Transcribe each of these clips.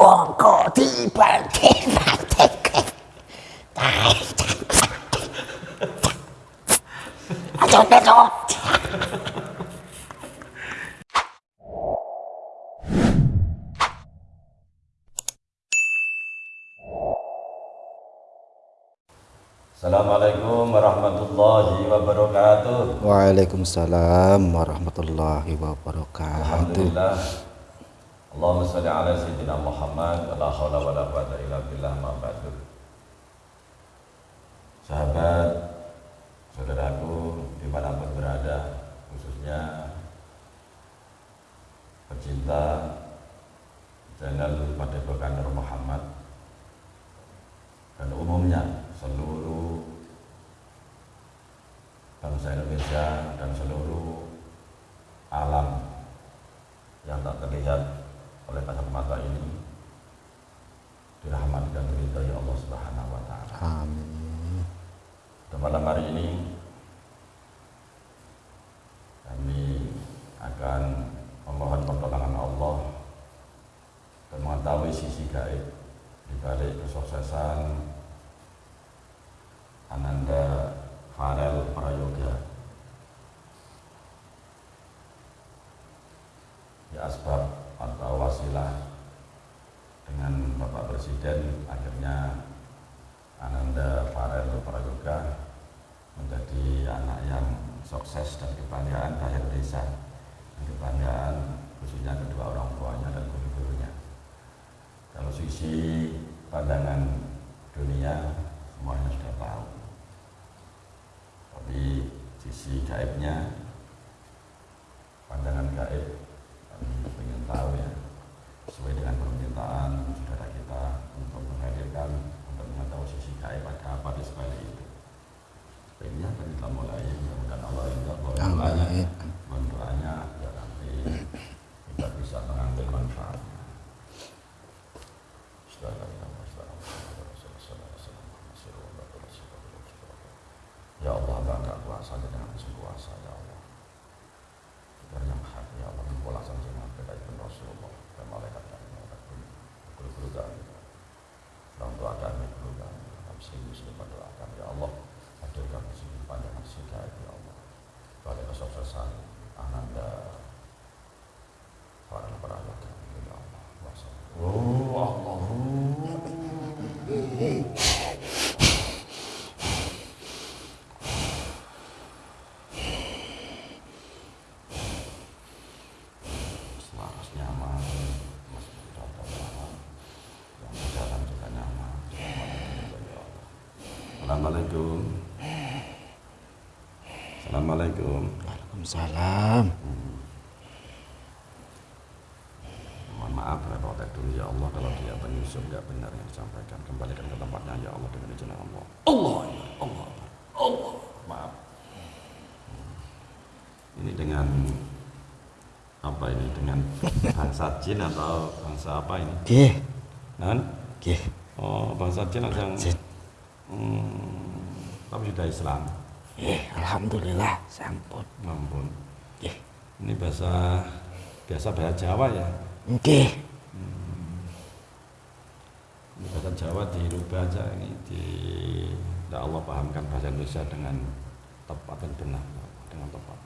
Kok dibanding-banding. Ayo. Assalamualaikum warahmatullahi wabarakatuh. Waalaikumsalam warahmatullahi wabarakatuh. Alhamdulillah. Allahumma salli ala sayyidina Muhammad la wa la quwata illa billah ma ba'du. Sahabat, saudaraku di mana pun berada, khususnya pecinta channel Padepokan Nur Muhammad dan umumnya seluruh bangsa Indonesia dan seluruh alam yang tak terlihat oleh kasat mata ini dirahmati dan diridhai Allah Subhanahu wa taala. Amin. Dan malam hari ini kami akan memohon pertolongan Allah dan mengetahui sisi gaib di balik kesuksesan Ananda Farel Prayoga ya asbab wasilah dengan Bapak Presiden akhirnya Ananda Farel Prayoga menjadi anak yang sukses dan kebanggaan rakyat desa dan kebanggaan khususnya kedua orang tuanya dan guru-gurunya. Kalau sisi pandangan dunia semuanya sudah tahu. Tapi sisi gaibnya pandangan gaib kami ingin tahu ya sesuai dengan permintaan saudara kita untuk menghadirkan untuk mengetahui sisi gaib ada apa di sebalik itu baiknya tadi kita mulai mudah-mudahan Allah ridho mohon doanya Amin. mohon doanya ya nanti kita bisa mengambil manfaatnya Ya Allah, hamba enggak kuasa dengan sekuasa ya Allah. Biar yang hak ya Allah mempulasan dengan beda ibn Rasulullah dan malaikat dan malaikat pun guru-guru kami. Orang tua kami, guru kami, kami sering muslim mendoakan ya Allah. Hadirkan di sini pandangan sida ya Allah. Kesuksesan Ananda para perawat kami ya Allah. Wassalam. Oh Allah. selaras nyaman mas data nyaman yang berjalan juga nyaman Assalamualaikum Assalamualaikum Waalaikumsalam. mohon maaf repot dulu ya Allah kalau dia penyusup nggak benar yang disampaikan kembalikan ke tempatnya ya Allah dengan izin Allah Allah ya Allah Allah maaf ini dengan apa ini dengan bangsa jin atau bangsa apa ini Nggih, Nan? nggih. Oh, bangsa Jin yang Jin. Hmm, tapi sudah Islam. Nggih, alhamdulillah sampun. Ampun. Nggih. Ini bahasa biasa bahasa Jawa ya. Nggih. Ini bahasa Jawa dirubah aja ini di ya Allah pahamkan bahasa Indonesia dengan tepat dan benar dengan tepat.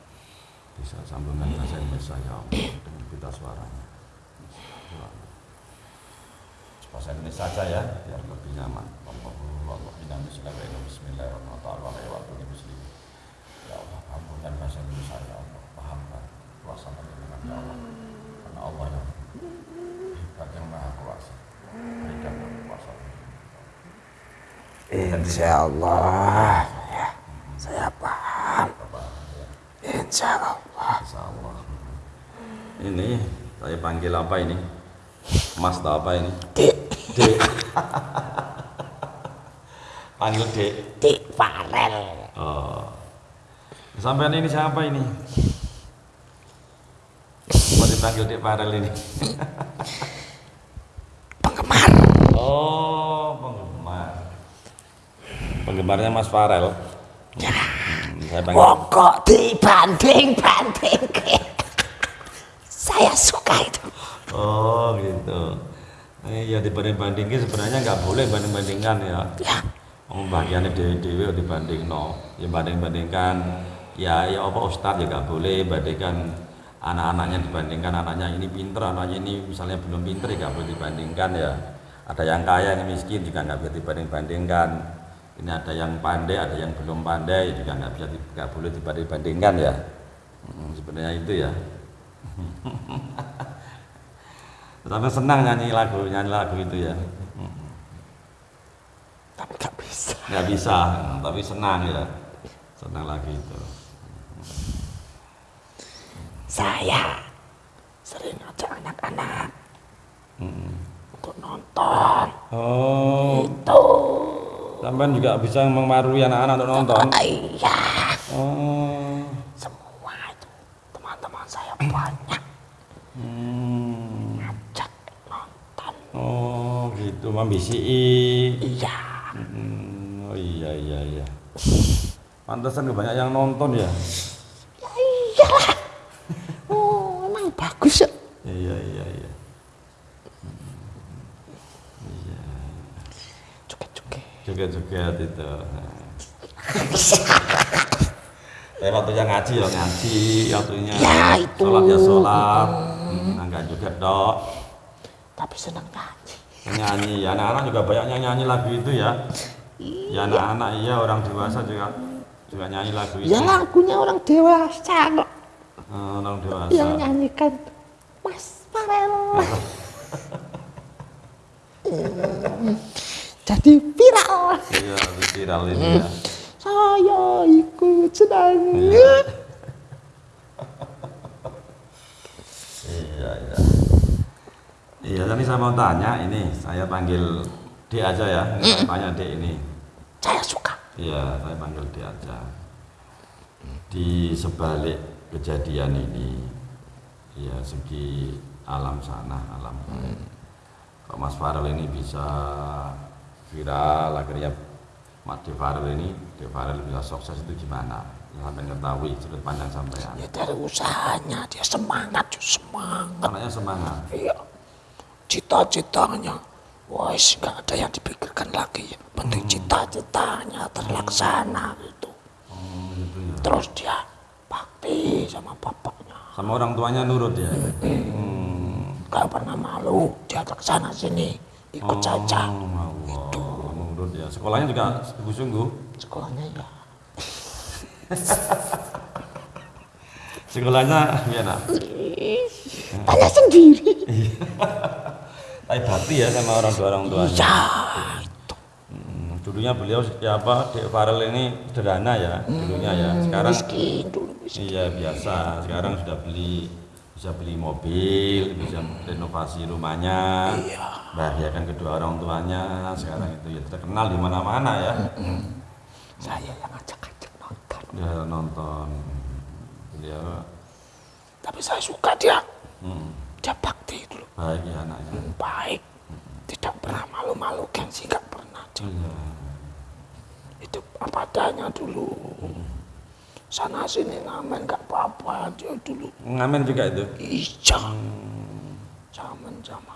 Bisa sambungan bahasa Indonesia ya Allah dengan pita suaranya. Bahasa Indonesia saja ya, biar lebih nyaman. Bismillahirrahmanirrahim. Ya Allah, ampunkan bahasa Indonesia ya Allah. Pahamkan kuasa dengan ya Allah. Karena Allah yang hebat yang maha kuasa. Berikan kuasa. Insya Allah. Ya, saya paham. Insya Allah. Insya Allah. Ini saya panggil apa ini? Mas apa ini? Dik, Dek. panggil Dek. dik Farel. Oh. Sampai ini siapa ini? Mau dipanggil Dek Farel ini? Penggemar. Oh, penggemar. Penggemarnya Mas Farel. Ya. Hmm, saya panggil. Oh kok dibanding-banding. Saya suka itu. Oh, gitu. Eh, ya dibanding-bandingin sebenarnya nggak boleh banding-bandingkan ya. Ya. Oh, bagiannya dewi-dewi dibanding no. Ya banding-bandingkan ya ya apa ustadz ya nggak boleh bandingkan anak-anaknya dibandingkan anaknya ini pinter anaknya ini misalnya belum pinter ya nggak boleh dibandingkan ya ada yang kaya yang miskin juga nggak bisa dibanding-bandingkan ini ada yang pandai ada yang belum pandai juga nggak bisa nggak boleh dibanding-bandingkan ya Hmm, sebenarnya itu ya tapi senang nyanyi lagu nyanyi lagu itu ya Tapi nggak bisa. nggak bisa tapi senang ya senang lagi itu Saya sering ajak anak-anak untuk nonton. oh Itu. sampean juga bisa memarui anak-anak untuk nonton Iya. oh Semua itu teman-teman saya banyak hmm. ajak nonton. Gitu mambisi Iya. hmm. oh iya iya iya pantesan banyak yang nonton ya Ya iyalah. Oh, emang bagus ya. iya iya iya Cuke-cuke. joget-joget itu Saya waktunya ngaji ya ngaji, waktunya Ya, itu. sholat ya sholat, hmm, enggak juga dok, Tapi nyanyi. Ya, anak-anak juga banyak yang nyanyi lagu itu ya. Ya anak-anak iya orang dewasa juga juga nyanyi lagu itu. Ya lagunya orang dewasa kok. Eh, orang dewasa. Yang nyanyikan Mas Farel. Hmm, Jadi viral. Iya, viral ini ya. Saya ikut senang. Iya, iya. Iya, tadi saya mau tanya ini, saya panggil D aja ya. Saya tanya D ini. Saya suka. Iya, saya panggil dia aja. Di sebalik kejadian ini, ya segi alam sana, alam gaib. Kok Mas Farel ini bisa viral, akhirnya Mas De Farel ini, De Farel bisa sukses itu gimana? Sampai ketahui sudut pandang sampean. Ya dari usahanya dia semangat, semangat. Anaknya semangat. Iya. Cita-citanya. Wes nggak ada yang dipikirkan lagi. Penting cita-citanya terlaksana gitu. Ya. Terus dia bakti sama bapaknya. Sama orang tuanya nurut ya. Hmm. Gak pernah malu. Dia sana sini ikut saja. Oh, Allah. Nurut ya. Sekolahnya juga sungguh-sungguh. Sekolahnya ya. Sekolahnya gimana? Tanya sendiri. Tapi bakti ya sama orang tua orang tuanya. Ya, Hmm, dulunya beliau ya apa Dek Farel ini sederhana ya dulunya ya. Sekarang miskin dulu miskin. iya biasa. Sekarang sudah beli bisa beli mobil, bisa renovasi rumahnya, bahagiakan kedua orang tuanya. Sekarang itu ya terkenal di mana-mana ya. Saya yang ngajak-ngajak nonton. Dia nonton beliau Tapi saya suka dia. hmm, Dia bakti dulu. baik ya anaknya. Baik. Tidak pernah malu-malu gengsi nggak pernah. Iya. Itu apa adanya dulu. Sana sini ngamen nggak apa-apa dia dulu. Ngamen juga itu. Iya. Zaman sama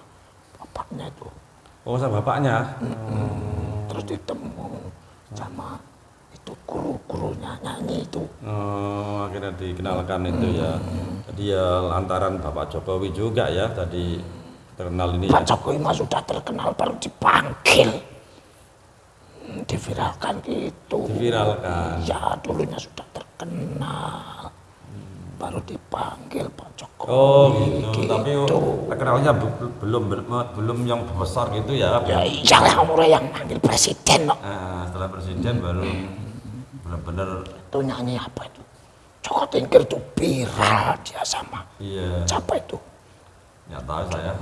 bapaknya itu. Oh sama bapaknya. Terus ditemu sama itu guru-gurunya nyanyi itu. Oh, akhirnya dikenalkan itu ya. Jadi ya lantaran Bapak Jokowi juga ya tadi terkenal ini ya. Pak Jokowi mah sudah terkenal baru dipanggil. Hmm, Diviralkan gitu. Diviralkan. Ya dulunya sudah terkenal. Baru dipanggil Pak Jokowi. Oh gitu. Tapi Gitu. terkenalnya be- be- belum be- belum yang besar gitu ya. Ya iyalah umurnya yang manggil presiden kok. Nah, setelah presiden baru benar-benar Itu nyanyi apa itu? Joko Tingkir itu viral dia sama. iya Siapa itu? nggak tahu saya.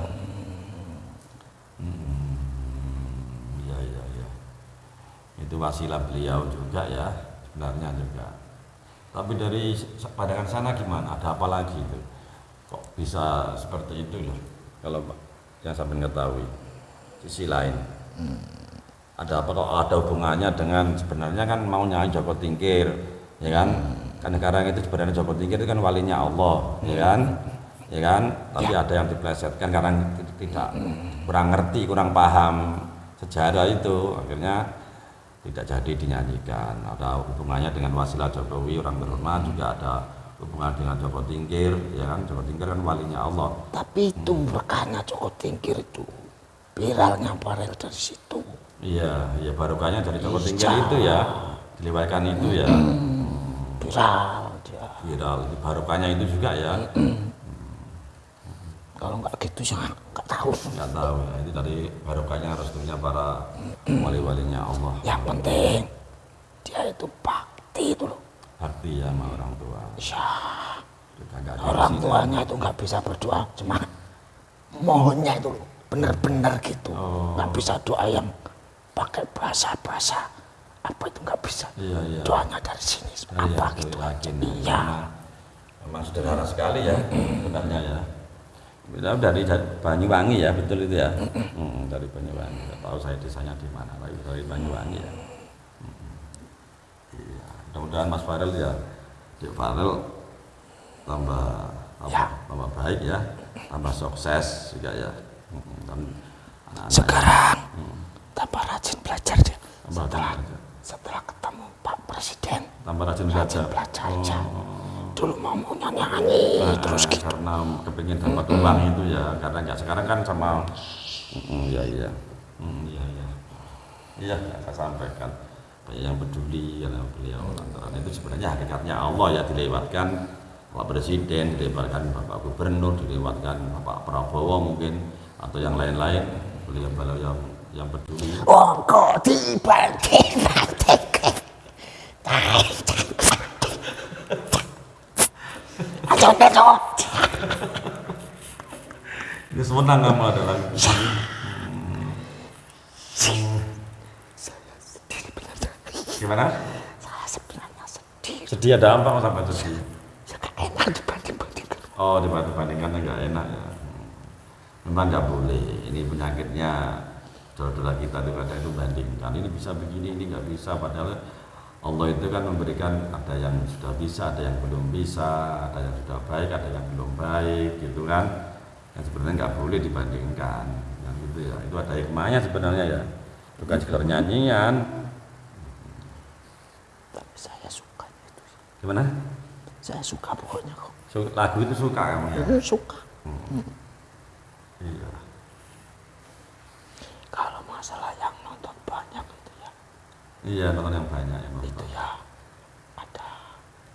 Hmm, iya iya iya. Itu wasilah beliau juga ya sebenarnya juga. Tapi dari pandangan sana gimana? Ada apa lagi itu? Kok bisa seperti itu loh? Kalau yang sampai ketahui sisi lain. Ada apa kok ada hubungannya dengan sebenarnya kan mau nyanyi Joko Tingkir, ya kan? Kan sekarang itu sebenarnya Joko Tingkir itu kan walinya Allah, ya kan? Ya kan? Tapi ada yang diplesetkan karena tidak kurang ngerti kurang paham sejarah itu akhirnya tidak jadi dinyanyikan. Ada hubungannya dengan wasilah Jokowi orang terhormat juga ada hubungan dengan Joko Tingkir ya kan? Joko Tingkir kan walinya Allah. Tapi itu berkahnya Joko Tingkir itu. Viralnya Farel dari situ. iya iya barokahnya dari Joko Tingkir itu ya. Dilewatkan itu ya. Viral dia. viral. Itu barokahnya itu juga ya Kalau nggak gitu ya nggak tahu. nggak tahu ya itu dari barokahnya restunya para wali-walinya Allah Yang penting dia itu bakti itu loh. bakti ya sama orang tua Ya, orang tuanya itu nggak bisa berdoa cuma mohonnya itu loh, bener-bener gitu. Oh. Nggak bisa doa yang pakai bahasa-bahasa apa itu nggak bisa. iya iya Doanya dari sini Iya, apa iya, gitu. yakin. Iya. Memang sederhana sekali ya sebenarnya ya. Kita dari Banyuwangi ya, betul itu ya. Hmm, dari Banyuwangi. Nggak tahu saya desanya di mana, tapi dari Banyuwangi ya. Hmm. Iya, mudah-mudahan Mas Farel ya, Cik Farel tambah apa, Ya. tambah baik ya, tambah sukses juga ya. Hmm, Dan anak-anak Sekarang tambah rajin belajar dia. Tambah rajin Setelah belajar. setelah ketemu Pak Presiden tambah rajin rajin belajar. belajar aja. Oh. Dulu mau nyanyi nyanyi Nah, terus gitu. karena kepingin dapat uang itu ya karena nggak sekarang kan sama Mm, iya iya. Mm, iya iya. Iya saya sampaikan. Yang peduli karena beliau lantaran itu sebenarnya hakikatnya Allah ya dilewatkan Pak Presiden dilewatkan Bapak Gubernur dilewatkan Bapak Prabowo mungkin atau yang lain-lain. Beliau-beliau yang yang peduli. Oh kok Ayo besok. ini kamu adalah Sedih benar. gimana Saya sebenarnya sedih. sedih ada apa mas sampai sedih Ya gak enak dibanding-bandingkan. Oh dibanding-bandingkan nggak enak ya. Memang nggak boleh. Ini penyakitnya saudara kita itu kadang itu bandingkan. Ini bisa begini, ini nggak bisa. Padahal Allah itu kan memberikan ada yang sudah bisa, ada yang belum bisa, ada yang sudah baik, ada yang belum baik, gitu kan. Yang sebenarnya nggak boleh dibandingkan. Yang gitu ya. Itu ada hikmahnya sebenarnya ya. Bukan sekedar nyanyian. Tapi saya suka itu. Gimana? Saya suka pokoknya kok. Lagu itu suka kamu ya? Hmm, Suka. Iya. Kalau masalah yang nonton banyak itu ya, Iya, nonton yang banyak ya. itu ya ada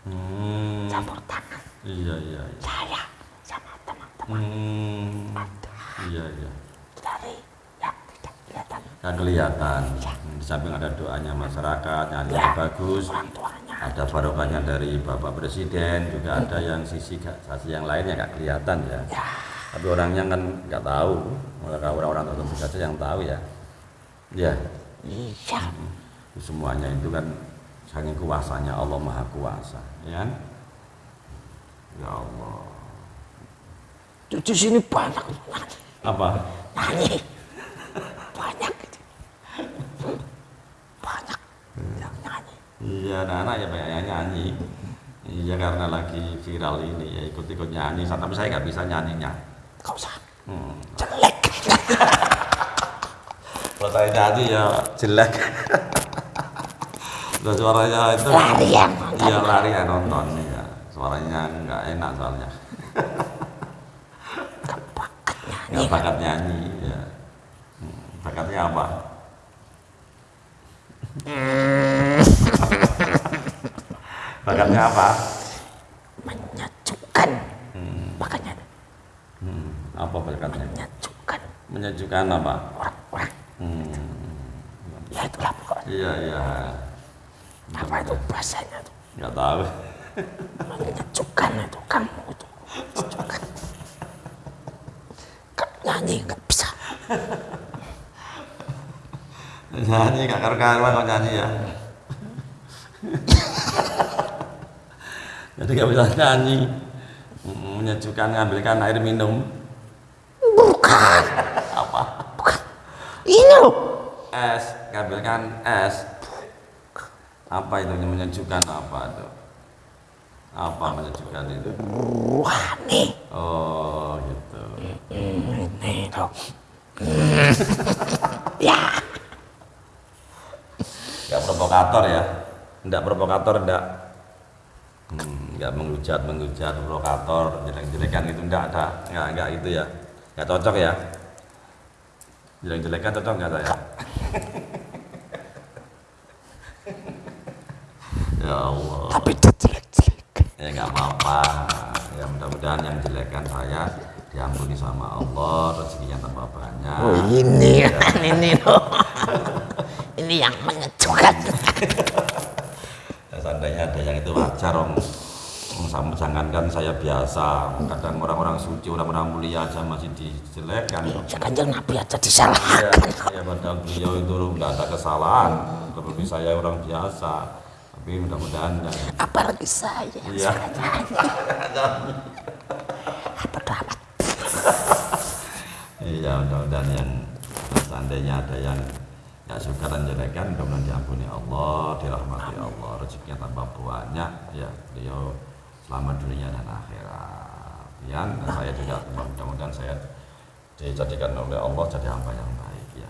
Hmm. campur tangan Iya iya. iya. saya sama teman-teman Hmm. ada Iya iya. dari yang tidak kelihatan Kan kelihatan. Hmm, Di samping ada doanya masyarakat, nyanyi Ya. bagus, orang tuanya. ada barokahnya dari Bapak Presiden, juga ada yang sisi sisi yang lain yang nggak kelihatan ya. Ya, Tapi orangnya kan nggak tahu. Mereka orang-orang tertentu saja yang tahu ya. Ya. iya. Semuanya itu kan saking kuasanya Allah Maha Kuasa, ya kan? Ya Allah. Di sini banyak Apa? nyanyi. banyak banyak yang nyanyi. Iya, anak-anak ya banyak yang nyanyi. Iya karena lagi viral ini ya ikut-ikut nyanyi. Tapi saya nggak bisa nyanyinya. Kau usah Hmm. jelek. Kalau saya nyanyi ya jelek. Udah suaranya itu Lari yang nonton. Iya lari ya nonton ya. Suaranya nggak enak soalnya. Nggak bakat nyanyi ya. Hmm, Bakatnya apa? Bakatnya apa? Menyejukkan. Makanya Hmm, apa bakatnya? menyejukkan Menyejukkan apa? orang-orang. Hmm, Ya itulah pokoknya. iya iya. Apa itu bahasanya tuh? Nggak tahu. Menyejukkan itu kamu itu. Menyejukkan. Nyanyi nggak bisa. nyanyi gak karu-karuan kok nyanyi ya. Jadi gak bisa nyanyi. Menyejukkan ngambilkan air minum. Bukan. Apa? Bukan. Ini loh. Es, ngambilkan es. Apa itu menyejukkan apa itu? Apa menyejukkan itu? Rohani. Oh gitu. Ini loh. dong. Nggak provokator ya? Nggak provokator, nggak hmm, nggak menghujat, menghujat, provokator, jelek-jelekan itu nggak ada, nggak nggak itu ya, nggak cocok ya. Jelek-jelekan cocok nggak saya? ya Allah. Tapi jelek-jelek. ya nggak apa-apa ya mudah-mudahan yang jelekan saya diampuni sama Allah rezekinya tambah banyak Oh ini, ini loh. Ini yang mengejutkan. ya, seandainya ada yang itu wajar om sama jangankan saya biasa kadang orang-orang suci orang-orang mulia aja masih dijelekan Ya kanjeng Nabi aja ya, disalahkan. ya padahal beliau itu nggak ada kesalahan terlebih saya orang biasa tapi mudah-mudahan Apalagi saya. iya Bodoh amat. Iya, mudah-mudahan yang seandainya ada yang nggak suka dan jelekan, mudah-mudahan diampuni Allah, dirahmati Allah, rezekinya tambah banyak, ya beliau selamat dunia dan akhirat. Ya, dan saya juga mudah-mudahan saya dijadikan oleh Allah jadi hamba yang baik ya.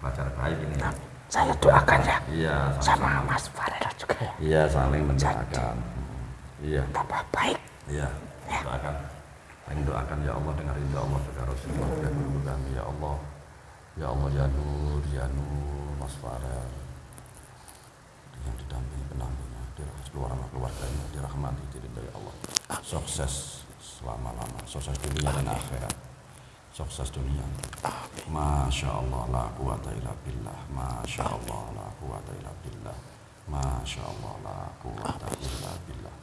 Pelajar baik ini. ya. Saya doakan ya. Iya, Sama sama-sama. Mas Farel juga ya. Iya, saling mendoakan. Iya. Tambah baik. Iya, doakan. Saling doakan ya Allah dengar ya Allah dengar Rasulullah ya guru kami ya Allah. Ya Allah ya Nur, ya Nur, Mas Farel. Yang didampingi pendampingnya, seluruh anak keluarganya, dirahmati diridhoi Allah. Sukses selama-lama, sukses dunia dan akhirat. Sukses dunia. Masya Allah la quwata illa billah. Masya Allah la quwata illa billah. Masya Allah la quwata illa billah.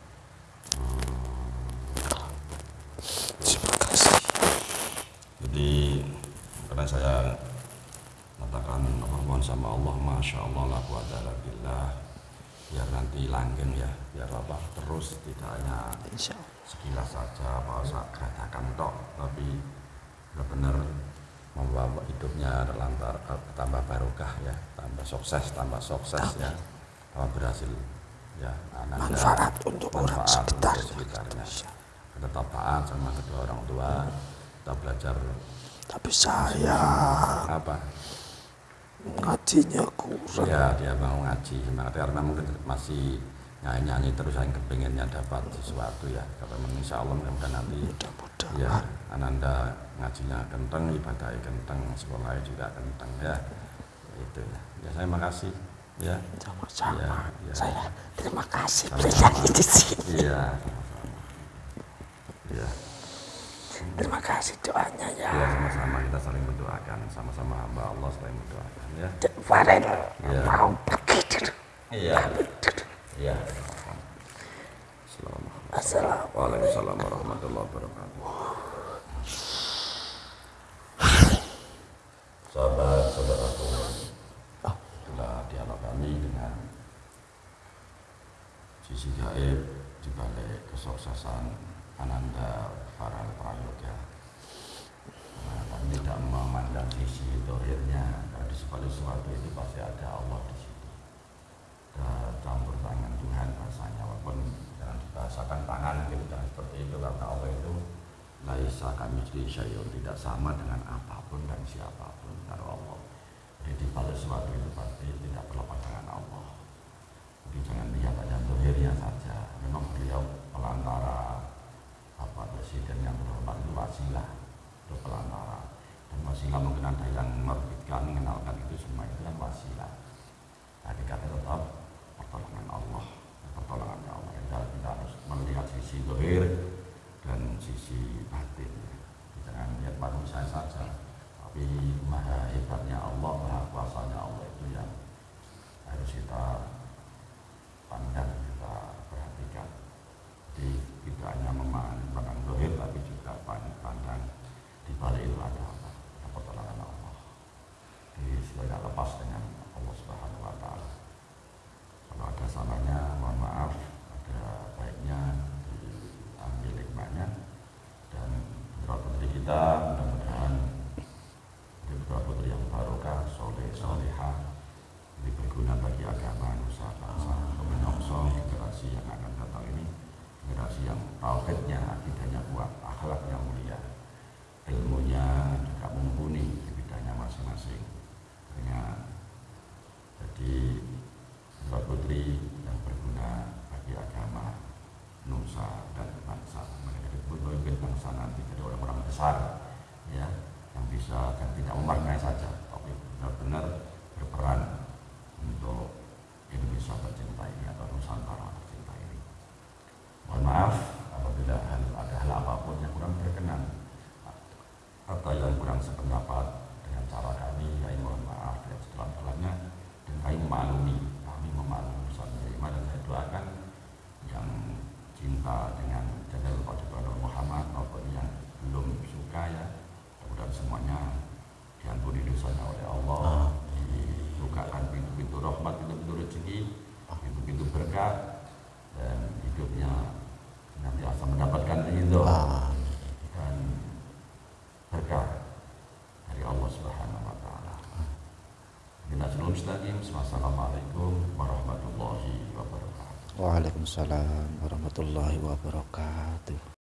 Terima kasih. Jadi karena saya apa mohon sama Allah, masya Allah la quwata illa billah. Biar nanti langgeng ya, biar apa terus tidak hanya sekilas saja apa saat katakan tok, tapi benar-benar membawa hidupnya terlantar tambah barokah ya, tambah sukses, tambah sukses ya, tambah berhasil ya, ananda, Manfaat untuk orang manfaat untuk sekitarnya. sekitarnya. Kita tetap taat sama kedua orang tua, kita belajar Tapi saya apa? ngajinya kurang. Ya dia mau ngaji semangat karena mungkin masih nyanyi nyanyi terus yang kepinginnya dapat sesuatu ya. Kalau memang insya Allah mudah-mudahan nanti Mudah-mudahan. ya Ananda ngajinya kenteng, ibadahnya kenteng, sekolahnya juga kenteng ya. Itu ya. Ya saya makasih ya. Sama-sama. Ya, ya. Saya terima kasih bernyanyi di sini. Sama-sama. Iya. Terima kasih doanya ya. Ya sama-sama kita saling mendoakan, sama-sama hamba Allah saling mendoakan ya. Farel Ya. mau pergi dulu. Iya. Iya. Assalamualaikum. Assalamualaikum. Waalaikumsalam warahmatullahi wabarakatuh. Sahabat saudaraku, itulah dialog kami dengan sisi gaib di balik kesuksesan Ananda Farel Prayoga. Nah, kami tidak memandang sisi dohirnya, karena di sebalik sesuatu itu pasti ada Allah di situ. Ada campur tangan Tuhan rasanya, walaupun jangan dibahasakan tangan gitu, jangan seperti itu karena Allah itu laisa kami jadi syai'un tidak sama dengan apa pun dan siapa pun dari Allah. Jadi di balik sesuatu itu pasti tidak berlepas dengan Allah. Jadi jangan lihat hanya dohirnya saja. Memang beliau pelantara Bapak Presiden yang terhormat itu wasilah itu pelantara. Dan wasilah mungkin ada yang menerbitkan mengenalkan itu semua itu kan wasilah. Hakikatnya tetap pertolongan Allah. Pertolongan Allah. Kita, kita harus melihat sisi dohir dan sisi batin. Jangan lihat manusia saja tapi maha hebatnya Allah maha kuasanya Allah itu yang harus kita pandang kita perhatikan jadi tidak hanya memandang pandang dohir tapi juga pandang di balik itu ada apa ada pertolongan Allah jadi tidak lepas dengan Allah Subhanahu Wa Taala kalau ada salahnya mohon maaf ada baiknya diambil hikmahnya dan putra putri kita mudah-mudahan jadi putra putri yang barokah soleh solehah ini berguna bagi agama nusa bangsa menyongsong generasi yang akan datang ini generasi yang tauhidnya akidahnya kuat akhlaknya mulia ilmunya juga mumpuni di bidangnya masing-masing. Dengan jadi putra putri yang berguna bagi agama nusa dan bangsa mereka pemimpin bangsa nanti jadi orang-orang besar ya yang bisa dan tidak memaknai saja tapi benar-benar berperan untuk Indonesia tercinta ini atau Nusantara tercinta ini mohon maaf apabila hal, ada hal apa pun yang kurang berkenan atau yang kurang sependapat dengan cara kami kami mohon maaf dan sedalam-dalamnya dan kami memaklumi kami memaklumi Ustaz menerima dan saya doakan yang cinta dengan Jalal Qadr Muhammad maupun yang belum suka ya mudah-mudahan semuanya diampuni dosanya oleh Allah dibukakan pintu-pintu rahmat pintu-pintu rezeki pintu-pintu berkah dan hidupnya nanti asal mendapatkan ridho dan berkah dari Allah Subhanahu wa taala. Bila sebelum mustaqim, wassalamualaikum warahmatullahi wabarakatuh. Waalaikumsalam warahmatullahi wabarakatuh.